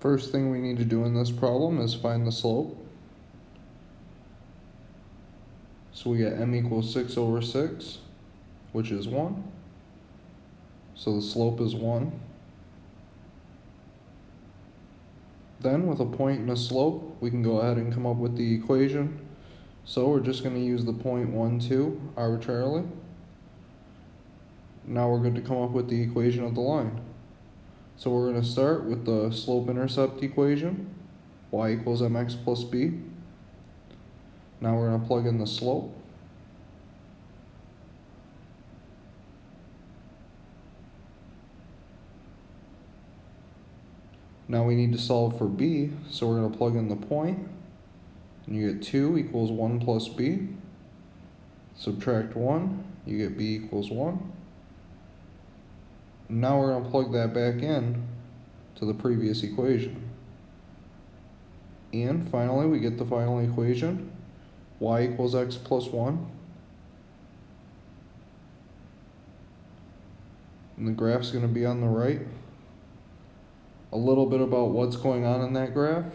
First thing we need to do in this problem is find the slope. So we get m equals 6 over 6, which is 1. So the slope is 1. Then with a point and a slope, we can go ahead and come up with the equation. So we're just going to use the point 1, 2 arbitrarily. Now we're good to come up with the equation of the line. So we're going to start with the slope-intercept equation, y equals mx plus b. Now we're going to plug in the slope. Now we need to solve for b, so we're going to plug in the. And you get 2 equals 1 plus b. Subtract 1, you get b equals 1. Now we're going to plug that back in to the previous equation. And finally, we get the final equation, y equals x plus 1. And the graph's going to be on the right. A little bit about what's going on in that graph.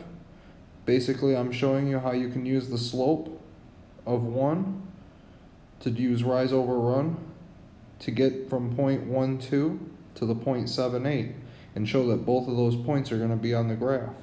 Basically, I'm showing you how you can use the slope of 1 to use rise over run to get from point 1, 2 to the 0.78 and show that both of those points are going to be on the graph.